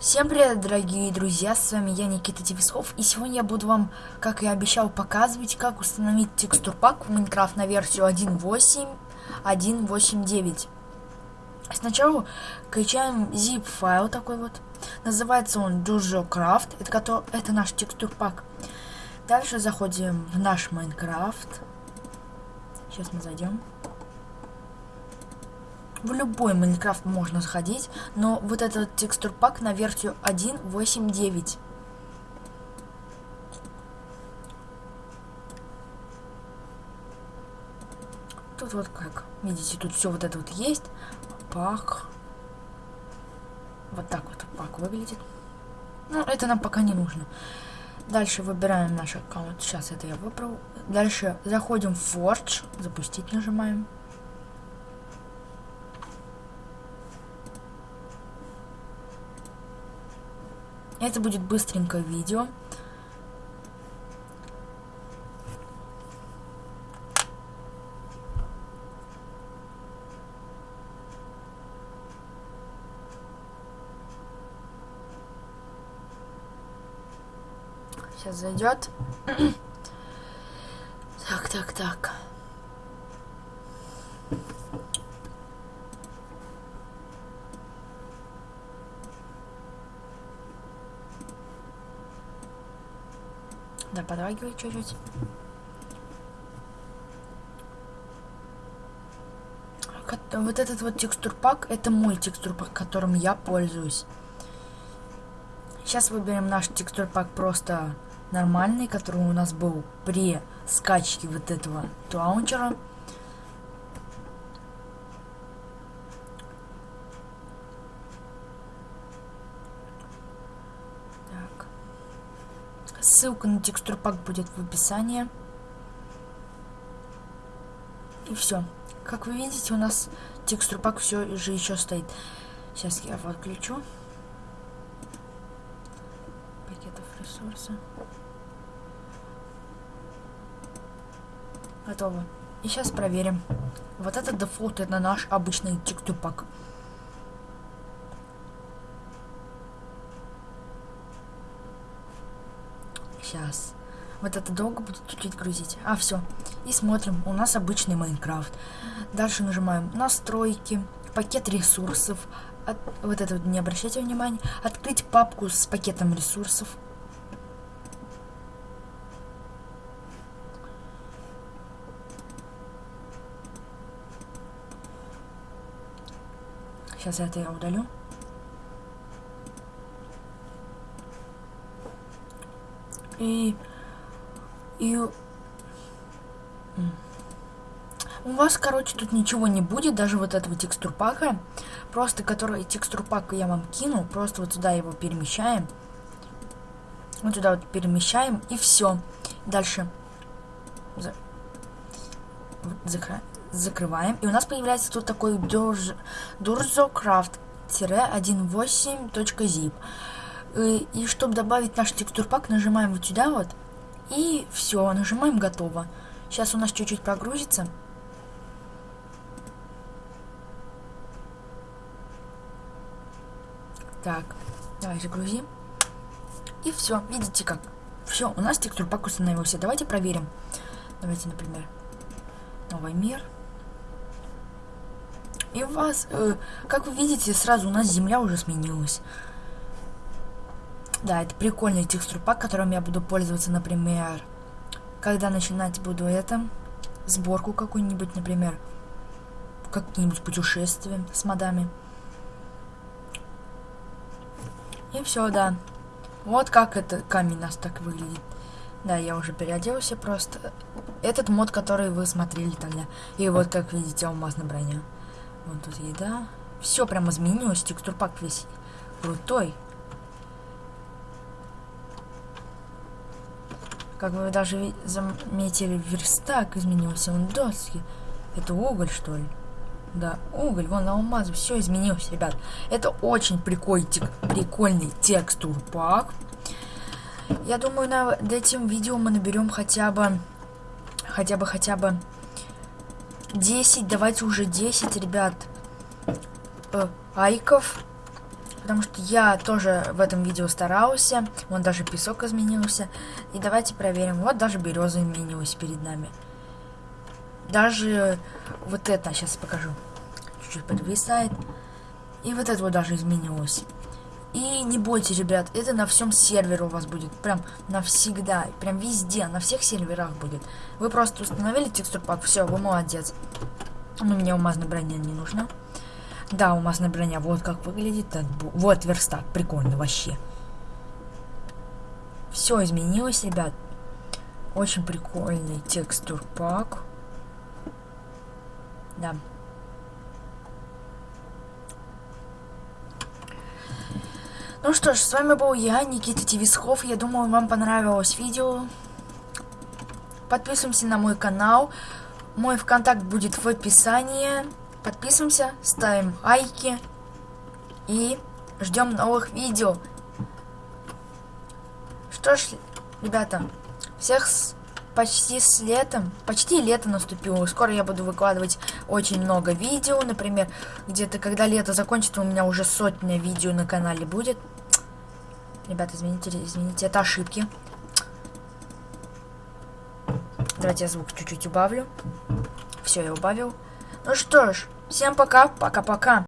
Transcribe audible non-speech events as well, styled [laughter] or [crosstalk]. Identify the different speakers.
Speaker 1: Всем привет, дорогие друзья, с вами я, Никита Тевисков, и сегодня я буду вам, как и обещал, показывать, как установить текстур пак в Майнкрафт на версию 1.8.1.8.9. Сначала качаем zip файл такой вот, называется он DurjoCraft, это, это наш текстур пак. Дальше заходим в наш Майнкрафт, сейчас мы зайдем. В любой Майнкрафт можно сходить, но вот этот текстур пак на версию 1.8.9. Тут вот как, видите, тут все вот это вот есть. Пак. Вот так вот пак выглядит. Ну, это нам пока не нужно. Дальше выбираем наш аккаунт. Сейчас это я выбрал. Дальше заходим в Forge. Запустить нажимаем. Это будет быстренько видео. Сейчас зайдет. [clears throat] так, так, так. Да, подрагивает чуть-чуть. Вот этот вот текстур пак, это мой текстур пак, которым я пользуюсь. Сейчас выберем наш текстур пак просто нормальный, который у нас был при скачке вот этого лаунчера. Ссылка на текстур пак будет в описании. И все. Как вы видите, у нас текстур пак все же еще стоит. Сейчас я подключу. Пакетов ресурса. Готово. И сейчас проверим. Вот этот дефолт это наш обычный текстур пак. Сейчас. Вот это долго будет чуть-чуть грузить. А, все. И смотрим. У нас обычный Майнкрафт. Дальше нажимаем настройки, пакет ресурсов. От, вот это вот не обращайте внимания. Открыть папку с пакетом ресурсов. Сейчас это я удалю. И... И... У вас, короче, тут ничего не будет, даже вот этого текстурпака. Просто, который текстурпак я вам кину, просто вот сюда его перемещаем. Вот сюда вот перемещаем, и все. Дальше. За... Закр... Закрываем. И у нас появляется тут такой durzocraft-18.zip. И, и чтобы добавить наш текстурпак, нажимаем вот сюда вот. И все, нажимаем готово. Сейчас у нас чуть-чуть прогрузится. Так, давай загрузим. И все, видите как. Все, у нас текстурпак установился. Давайте проверим. Давайте, например, новый мир. И у вас, э, как вы видите, сразу у нас земля уже сменилась. Да, это прикольный текстур пак, которым я буду пользоваться, например, когда начинать буду это, сборку какую-нибудь, например, какие-нибудь путешествия с модами. И все, да. Вот как это камень у нас так выглядит. Да, я уже переоделся просто. Этот мод, который вы смотрели тогда. И вот, как видите, алмазная броня. Вот тут еда. Все прям изменилось. Текстур пак весь крутой. Как вы даже заметили, верстак изменился, он доски. Это уголь, что ли? Да, уголь, вон алмаз, все изменилось, ребят. Это очень прикольный, прикольный текстур пак. Я думаю, над этим видео мы наберем хотя бы, хотя бы, хотя бы 10, давайте уже 10, ребят, э, айков. Потому что я тоже в этом видео старался. Вон даже песок изменился. И давайте проверим. Вот даже береза изменилась перед нами. Даже вот это, сейчас покажу. Чуть-чуть подвисает. И вот это вот даже изменилось. И не бойтесь, ребят, это на всем сервере у вас будет. Прям навсегда. Прям везде, на всех серверах будет. Вы просто установили текстур все, вы молодец. Но мне алмазная броня не нужна. Да, алмазная броня, вот как выглядит. Вот верстак, прикольно вообще. Все изменилось, ребят. Очень прикольный текстур пак. Да. Ну что ж, с вами был я, Никита Тивисхов. Я думаю, вам понравилось видео. Подписываемся на мой канал. Мой ВКонтакт будет в описании. Подписываемся, ставим лайки. И ждем новых видео. Что ж, ребята, всех с почти с летом, почти лето наступило. Скоро я буду выкладывать очень много видео, например, где-то когда лето закончится, у меня уже сотня видео на канале будет. Ребята, извините, извините, это ошибки. Давайте я звук чуть-чуть убавлю. Все, я убавил. Ну что ж, всем пока, пока-пока.